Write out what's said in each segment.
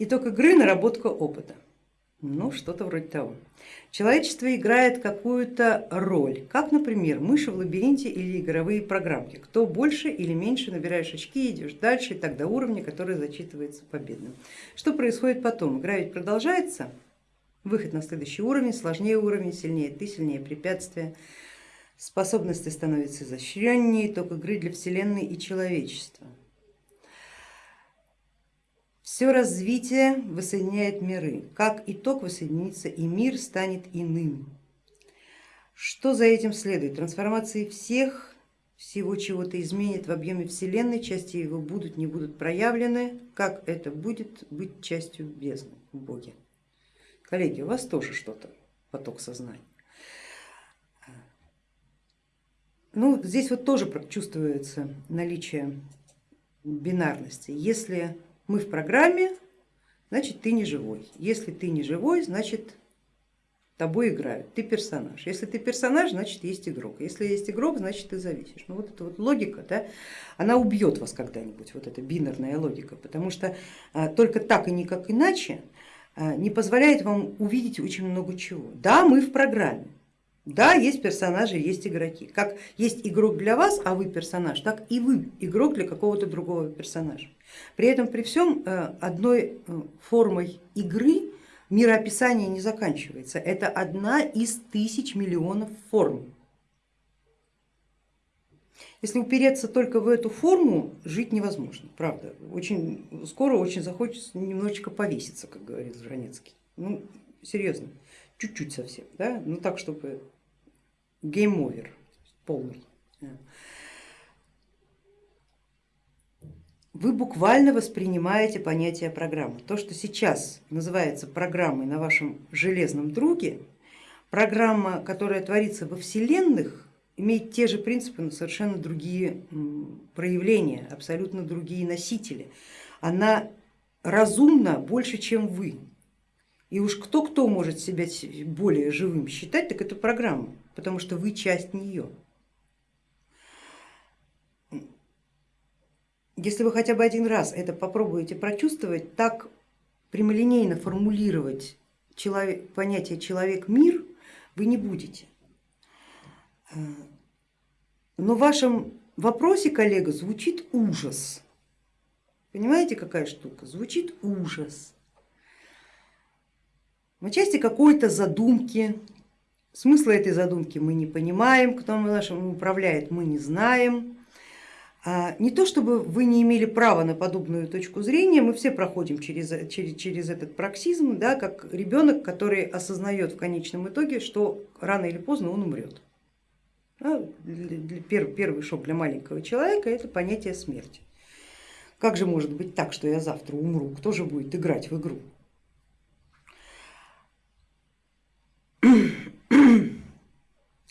Итог игры, наработка опыта. Ну, что-то вроде того. Человечество играет какую-то роль, как, например, мыши в лабиринте или игровые программки. Кто больше или меньше набираешь очки, идешь дальше и так до уровня, который зачитывается победным. Что происходит потом? Игра ведь продолжается, выход на следующий уровень, сложнее уровень, сильнее ты, сильнее препятствия, способности становятся изощреннее, итог игры для Вселенной и человечества. Все развитие воссоединяет миры. Как итог воссоединится и мир станет иным. Что за этим следует? Трансформации всех, всего чего-то изменит в объеме Вселенной, части его будут, не будут проявлены. Как это будет быть частью бездны в Боге? Коллеги, у вас тоже что-то, поток сознания. Ну, здесь вот тоже чувствуется наличие бинарности. Если мы в программе, значит ты не живой. Если ты не живой, значит тобой играют, ты персонаж. Если ты персонаж, значит есть игрок. Если есть игрок, значит ты зависишь. Ну вот эта вот логика, да, она убьет вас когда-нибудь, вот эта бинарная логика, потому что а, только так и никак иначе а, не позволяет вам увидеть очень много чего. Да, мы в программе, да, есть персонажи, есть игроки. Как есть игрок для вас, а вы персонаж, так и вы игрок для какого-то другого персонажа. При этом при всем э, одной э, формой игры мироописание не заканчивается. Это одна из тысяч миллионов форм. Если упереться только в эту форму, жить невозможно, правда. Очень скоро очень захочется немножечко повеситься, как говорит Жванецкий. Ну, серьезно, чуть-чуть совсем, да? ну так, чтобы game over полный. Вы буквально воспринимаете понятие программы. То, что сейчас называется программой на вашем железном друге, программа, которая творится во вселенных, имеет те же принципы, но совершенно другие проявления, абсолютно другие носители. Она разумна больше, чем вы. И уж кто-кто может себя более живым считать, так это программа потому что вы часть нее. Если вы хотя бы один раз это попробуете прочувствовать, так прямолинейно формулировать человек, понятие человек-мир вы не будете. Но в вашем вопросе, коллега, звучит ужас. Понимаете, какая штука? Звучит ужас. В части какой-то задумки, Смысла этой задумки мы не понимаем, кто нашим управляет, мы не знаем. А, не то чтобы вы не имели права на подобную точку зрения, мы все проходим через, через, через этот проксизм, да, как ребенок, который осознает в конечном итоге, что рано или поздно он умрет. Да, первый, первый шок для маленького человека это понятие смерти. Как же может быть так, что я завтра умру? Кто же будет играть в игру?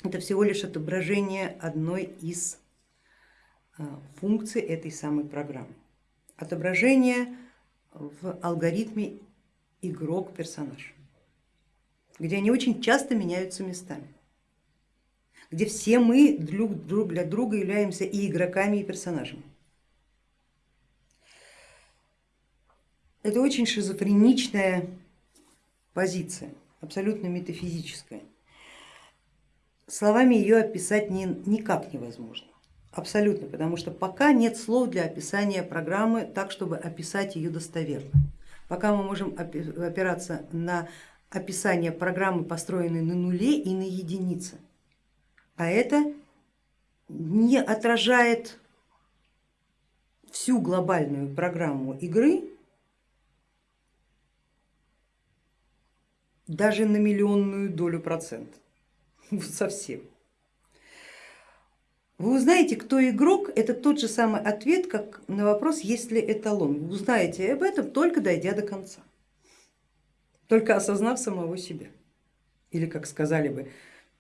Это всего лишь отображение одной из а, функций этой самой программы. Отображение в алгоритме игрок-персонаж, где они очень часто меняются местами, где все мы друг для друга являемся и игроками, и персонажами. Это очень шизофреничная позиция, абсолютно метафизическая словами ее описать никак невозможно. Абсолютно, потому что пока нет слов для описания программы так, чтобы описать ее достоверно. Пока мы можем опираться на описание программы, построенной на нуле и на единице, а это не отражает всю глобальную программу игры даже на миллионную долю процента. совсем. Вы узнаете, кто игрок, это тот же самый ответ, как на вопрос, есть ли эталон. Вы узнаете об этом только дойдя до конца, только осознав самого себя. Или, как сказали бы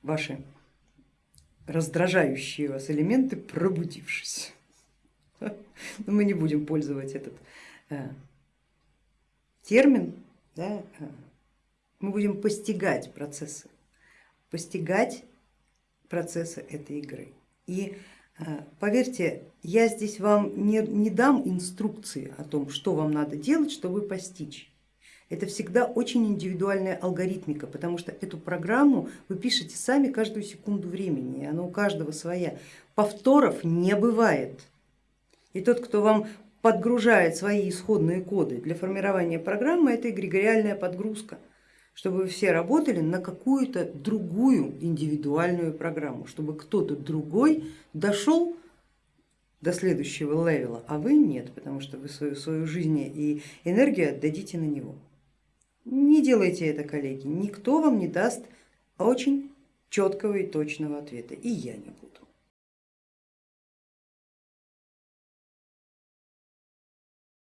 ваши раздражающие вас элементы, пробудившись. Но мы не будем пользовать этот э, термин, да, э, мы будем постигать процессы постигать процессы этой игры. И э, поверьте, я здесь вам не, не дам инструкции о том, что вам надо делать, чтобы постичь. Это всегда очень индивидуальная алгоритмика, потому что эту программу вы пишете сами каждую секунду времени, и она у каждого своя. Повторов не бывает. И тот, кто вам подгружает свои исходные коды для формирования программы, это эгрегориальная подгрузка, чтобы вы все работали на какую-то другую индивидуальную программу, чтобы кто-то другой дошел до следующего левела, а вы нет, потому что вы свою, свою жизнь и энергию отдадите на него. Не делайте это, коллеги, никто вам не даст очень четкого и точного ответа, и я не буду.